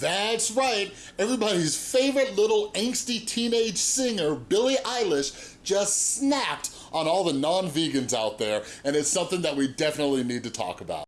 That's right, everybody's favorite little angsty teenage singer, Billie Eilish, just snapped on all the non-vegans out there, and it's something that we definitely need to talk about.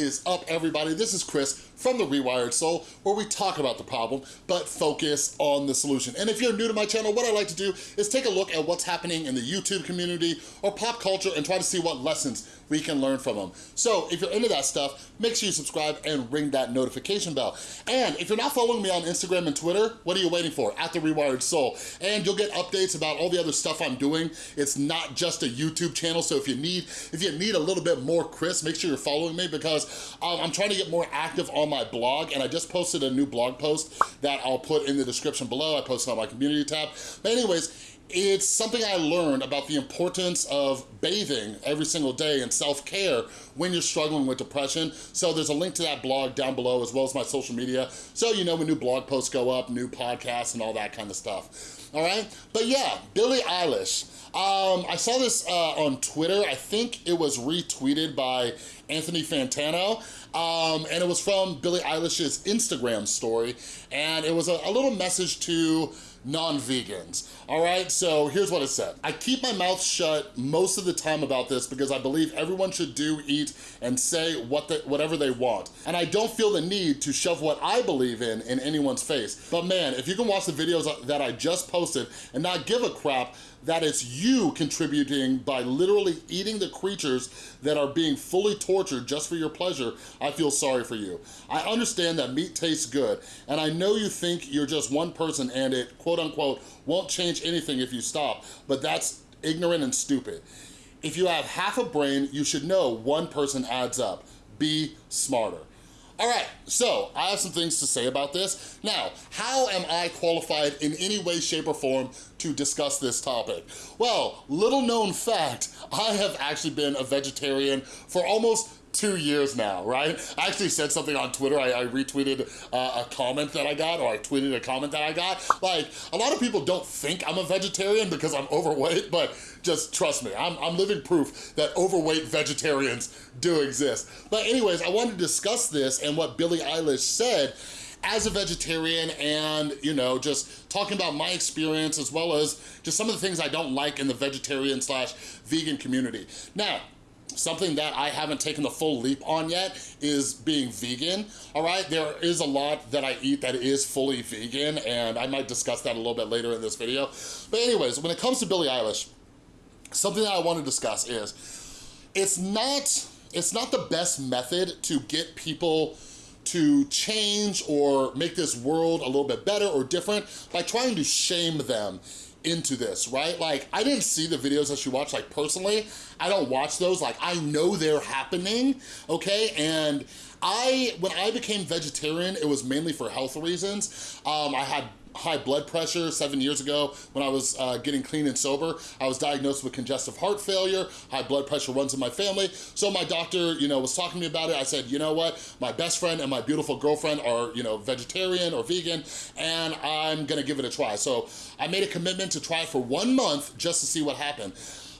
Is up, everybody? This is Chris from The Rewired Soul, where we talk about the problem, but focus on the solution. And if you're new to my channel, what I like to do is take a look at what's happening in the YouTube community or pop culture and try to see what lessons we can learn from them. So if you're into that stuff, make sure you subscribe and ring that notification bell. And if you're not following me on Instagram and Twitter, what are you waiting for? At The Rewired Soul. And you'll get updates about all the other stuff I'm doing. It's not just a YouTube channel, so if you need if you need a little bit more Chris, make sure you're following me because um, I'm trying to get more active on my blog and I just posted a new blog post that I'll put in the description below. I posted on my community tab. But anyways, it's something I learned about the importance of bathing every single day and self-care when you're struggling with depression. So there's a link to that blog down below as well as my social media. So you know when new blog posts go up, new podcasts and all that kind of stuff. All right, but yeah, Billie Eilish. Um, I saw this uh, on Twitter. I think it was retweeted by Anthony Fantano. Um, and it was from Billie Eilish's Instagram story. And it was a, a little message to non-vegans. All right, so here's what it said. I keep my mouth shut most of the time about this because I believe everyone should do, eat, and say what whatever they want. And I don't feel the need to shove what I believe in in anyone's face. But man, if you can watch the videos that I just posted and not give a crap, that it's you contributing by literally eating the creatures that are being fully tortured just for your pleasure, I feel sorry for you. I understand that meat tastes good, and I know you think you're just one person and it, quote unquote, won't change anything if you stop, but that's ignorant and stupid. If you have half a brain, you should know one person adds up. Be smarter. All right, so I have some things to say about this. Now, how am I qualified in any way, shape, or form to discuss this topic? Well, little known fact, I have actually been a vegetarian for almost two years now, right? I actually said something on Twitter. I, I retweeted uh, a comment that I got, or I tweeted a comment that I got. Like, a lot of people don't think I'm a vegetarian because I'm overweight, but just trust me, I'm, I'm living proof that overweight vegetarians do exist. But anyways, I wanted to discuss this and what Billie Eilish said as a vegetarian and, you know, just talking about my experience as well as just some of the things I don't like in the vegetarian slash vegan community. Now, Something that I haven't taken the full leap on yet is being vegan, all right? There is a lot that I eat that is fully vegan, and I might discuss that a little bit later in this video. But anyways, when it comes to Billie Eilish, something that I want to discuss is, it's not, it's not the best method to get people to change or make this world a little bit better or different by trying to shame them into this, right? Like, I didn't see the videos that she watched, like, personally. I don't watch those. Like, I know they're happening, okay? And I, when I became vegetarian, it was mainly for health reasons. Um, I had high blood pressure seven years ago when I was uh, getting clean and sober. I was diagnosed with congestive heart failure. High blood pressure runs in my family. So my doctor, you know, was talking to me about it. I said, you know what? My best friend and my beautiful girlfriend are, you know, vegetarian or vegan, and I'm gonna give it a try. So I made a commitment to try it for one month just to see what happened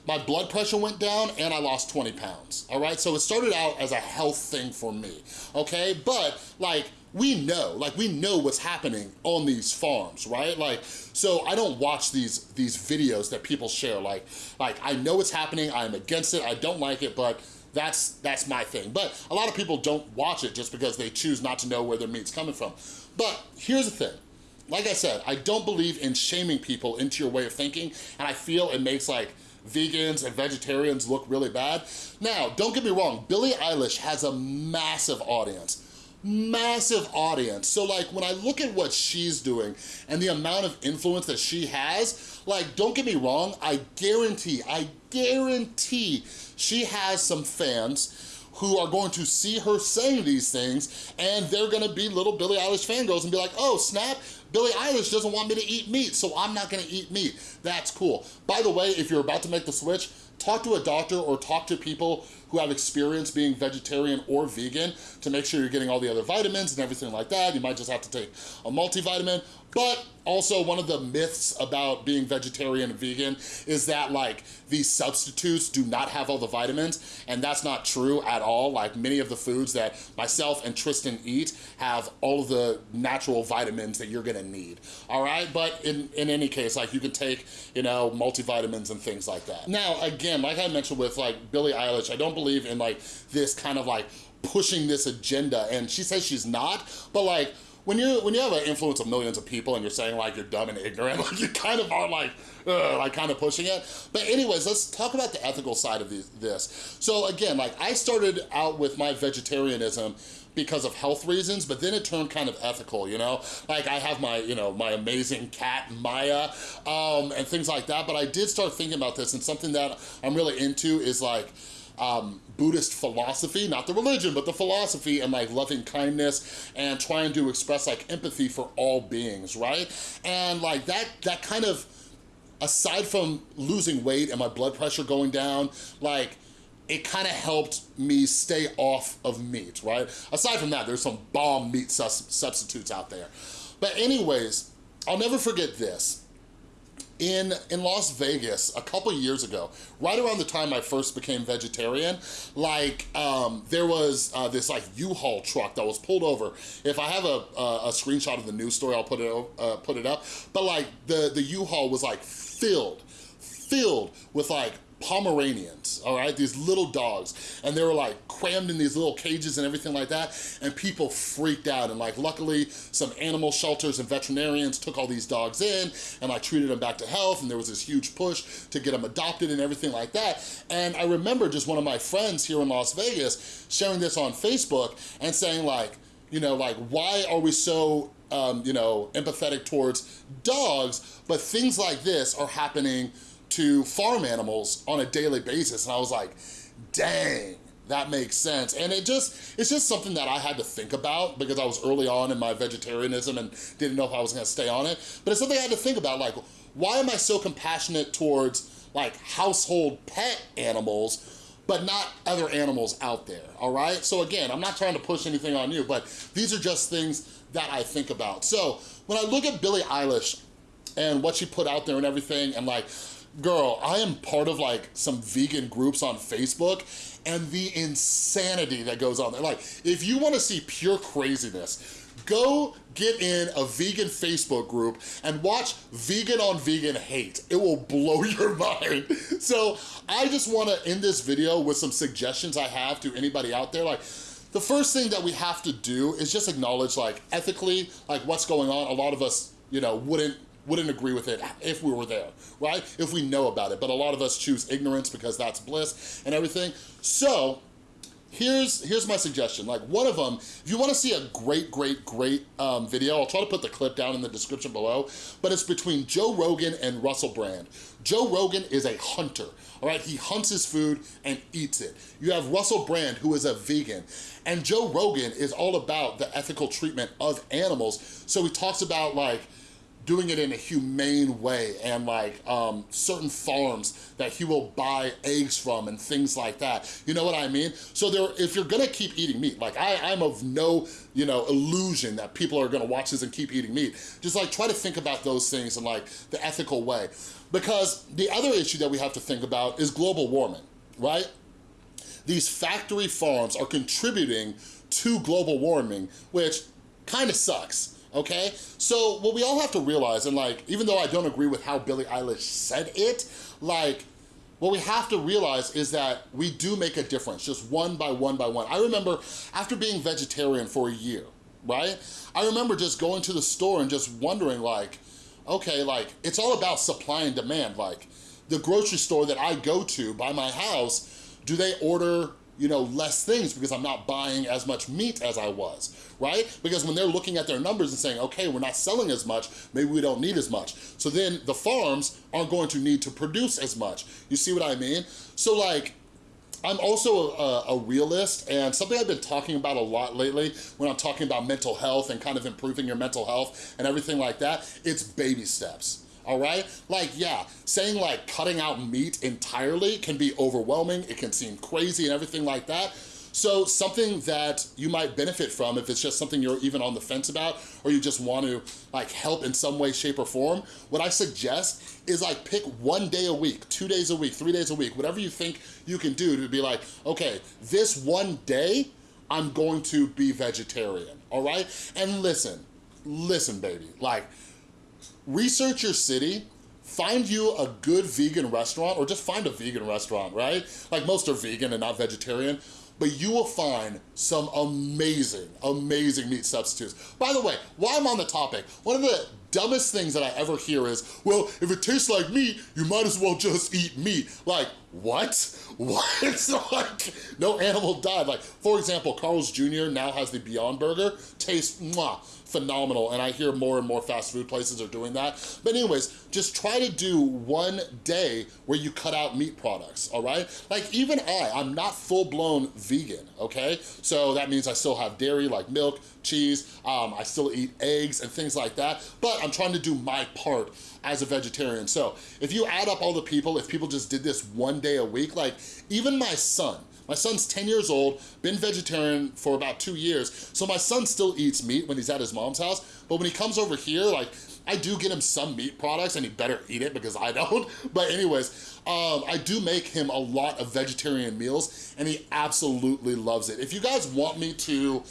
my blood pressure went down and I lost 20 pounds, all right? So it started out as a health thing for me, okay? But like, we know, like we know what's happening on these farms, right? Like, so I don't watch these these videos that people share. Like, like I know what's happening, I'm against it, I don't like it, but that's that's my thing. But a lot of people don't watch it just because they choose not to know where their meat's coming from. But here's the thing. Like I said, I don't believe in shaming people into your way of thinking, and I feel it makes like vegans and vegetarians look really bad. Now, don't get me wrong, Billie Eilish has a massive audience massive audience. So like when I look at what she's doing and the amount of influence that she has, like don't get me wrong, I guarantee, I guarantee she has some fans who are going to see her saying these things and they're gonna be little Billie Eilish fangirls and be like, oh snap, Billie Eilish doesn't want me to eat meat, so I'm not gonna eat meat. That's cool. By the way, if you're about to make the switch, talk to a doctor or talk to people who have experience being vegetarian or vegan to make sure you're getting all the other vitamins and everything like that. You might just have to take a multivitamin, But also one of the myths about being vegetarian and vegan is that like these substitutes do not have all the vitamins and that's not true at all. Like many of the foods that myself and Tristan eat have all of the natural vitamins that you're gonna need, all right? But in, in any case, like you can take, you know, multivitamins and things like that. Now, again, like I mentioned with like Billie Eilish, I don't believe in like this kind of like pushing this agenda and she says she's not, but like when you when you have an influence of millions of people and you're saying like you're dumb and ignorant, like you kind of are like, uh, like kind of pushing it. But anyways, let's talk about the ethical side of this. So again, like I started out with my vegetarianism because of health reasons, but then it turned kind of ethical, you know? Like I have my, you know, my amazing cat, Maya, um, and things like that, but I did start thinking about this and something that I'm really into is like, um, Buddhist philosophy, not the religion, but the philosophy and like loving kindness and trying to express like empathy for all beings, right? And like that, that kind of, aside from losing weight and my blood pressure going down, like it kind of helped me stay off of meat, right? Aside from that, there's some bomb meat substitutes out there. But anyways, I'll never forget this in, in Las Vegas a couple years ago, right around the time I first became vegetarian, like um, there was uh, this like U-Haul truck that was pulled over. If I have a, a, a screenshot of the news story, I'll put it, uh, put it up. But like the, the U-Haul was like filled, filled with like Pomeranians, all right? These little dogs. And they were like crammed in these little cages and everything like that. And people freaked out. And like luckily some animal shelters and veterinarians took all these dogs in and like treated them back to health. And there was this huge push to get them adopted and everything like that. And I remember just one of my friends here in Las Vegas sharing this on Facebook and saying like, you know, like why are we so um, you know, empathetic towards dogs, but things like this are happening to farm animals on a daily basis. And I was like, dang, that makes sense. And it just, it's just something that I had to think about because I was early on in my vegetarianism and didn't know if I was gonna stay on it. But it's something I had to think about, like, why am I so compassionate towards like household pet animals but not other animals out there, all right? So again, I'm not trying to push anything on you, but these are just things that I think about. So when I look at Billie Eilish and what she put out there and everything, and like, girl, I am part of like some vegan groups on Facebook and the insanity that goes on there. Like, if you wanna see pure craziness, go get in a vegan Facebook group and watch vegan on vegan hate. It will blow your mind. So I just wanna end this video with some suggestions I have to anybody out there. Like, the first thing that we have to do is just acknowledge like ethically, like what's going on. A lot of us, you know, wouldn't wouldn't agree with it if we were there, right? If we know about it, but a lot of us choose ignorance because that's bliss and everything. So here's here's my suggestion. Like one of them if you want to see a great great great um, video i'll try to put the clip down in the description below but it's between joe rogan and russell brand. Joe rogan is a hunter all right? He hunts his food and eats it. You have russell brand who is a vegan and joe rogan is all about the ethical treatment of animals. So he talks about like doing it in a humane way and like um, certain farms that he will buy eggs from and things like that. You know what I mean? So there, if you're gonna keep eating meat, like I, I'm of no, you know, illusion that people are gonna watch this and keep eating meat. Just like try to think about those things in like the ethical way. Because the other issue that we have to think about is global warming, right? These factory farms are contributing to global warming, which kind of sucks okay? So what we all have to realize, and like, even though I don't agree with how Billie Eilish said it, like, what we have to realize is that we do make a difference, just one by one by one. I remember after being vegetarian for a year, right? I remember just going to the store and just wondering like, okay, like, it's all about supply and demand. Like, the grocery store that I go to by my house, do they order you know, less things because I'm not buying as much meat as I was, right? Because when they're looking at their numbers and saying, okay, we're not selling as much, maybe we don't need as much. So then the farms aren't going to need to produce as much. You see what I mean? So like, I'm also a, a, realist and something I've been talking about a lot lately when I'm talking about mental health and kind of improving your mental health and everything like that, it's baby steps all right? Like, yeah, saying like cutting out meat entirely can be overwhelming, it can seem crazy and everything like that, So something that you might benefit from if it's just something you're even on the fence about or you just want to like help in some way, shape or form, what I suggest is like pick one day a week, two days a week, three days a week, whatever you think you can do to be like, okay, this one day, I'm going to be vegetarian, all right? And listen, listen, baby, like, research your city, find you a good vegan restaurant or just find a vegan restaurant, right? Like most are vegan and not vegetarian, but you will find some amazing, amazing meat substitutes. By the way, while I'm on the topic, one of the dumbest things that I ever hear is, well, if it tastes like meat, you might as well just eat meat. Like, what? What? like, no animal died. Like, for example, Carl's Jr. now has the Beyond Burger. Tastes, mwah, phenomenal. And I hear more and more fast food places are doing that. But anyways, just try to do one day where you cut out meat products, all right? Like even I, I'm not full-blown vegan, okay? So that means I still have dairy like milk, cheese, um, I still eat eggs and things like that, but I'm trying to do my part as a vegetarian. So if you add up all the people, if people just did this one day a week, like even my son, my son's 10 years old, been vegetarian for about two years, so my son still eats meat when he's at his mom's house, but when he comes over here, like, I do get him some meat products and he better eat it because I don't. But anyways, um, I do make him a lot of vegetarian meals and he absolutely loves it. If you guys want me to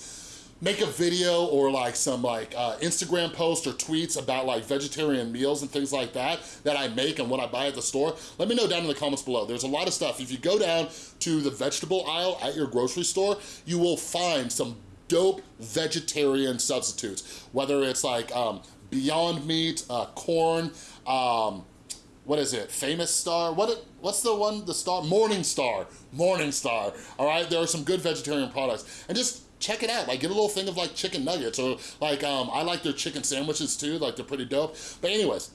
make a video or like some like uh, Instagram post or tweets about like vegetarian meals and things like that that I make and what I buy at the store, let me know down in the comments below. There's a lot of stuff. If you go down to the vegetable aisle at your grocery store, you will find some dope vegetarian substitutes, whether it's like um, Beyond Meat, uh, corn, um, what is it, Famous Star? What? What's the one, the star? Morning Star, Morning Star, all right? There are some good vegetarian products. And just check it out. Like get a little thing of like chicken nuggets or like, um, I like their chicken sandwiches too. Like they're pretty dope. But anyways,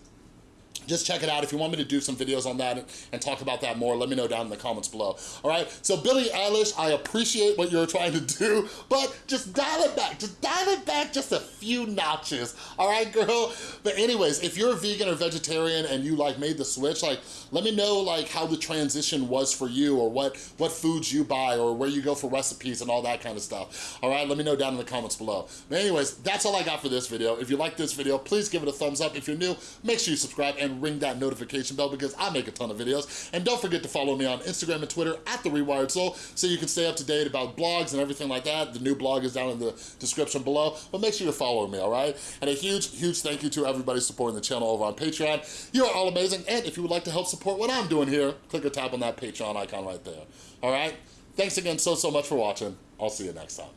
just check it out. If you want me to do some videos on that and, and, talk about that more, let me know down in the comments below. All right, so Billie Eilish, I appreciate what you're trying to do, but just dial it back, just dial it back just a few notches. All right, girl? But anyways, if you're a vegan or vegetarian and you like made the switch, like let me know like how the transition was for you or what, what foods you buy or where you go for recipes and all that kind of stuff. All right, let me know down in the comments below. But anyways, that's all I got for this video. If you like this video, please give it a thumbs up. If you're new, make sure you subscribe ring that notification bell because I make a ton of videos. And don't forget to follow me on Instagram and Twitter at The Rewired Soul so you can stay up to date about blogs and everything like that. The new blog is down in the description below, but make sure you're following me, all right? And a huge, huge thank you to everybody supporting the channel over on Patreon. You are all amazing, and if you would like to help support what I'm doing here, click or tap on that Patreon icon right there, all right? Thanks again so, so much for watching. I'll see you next time.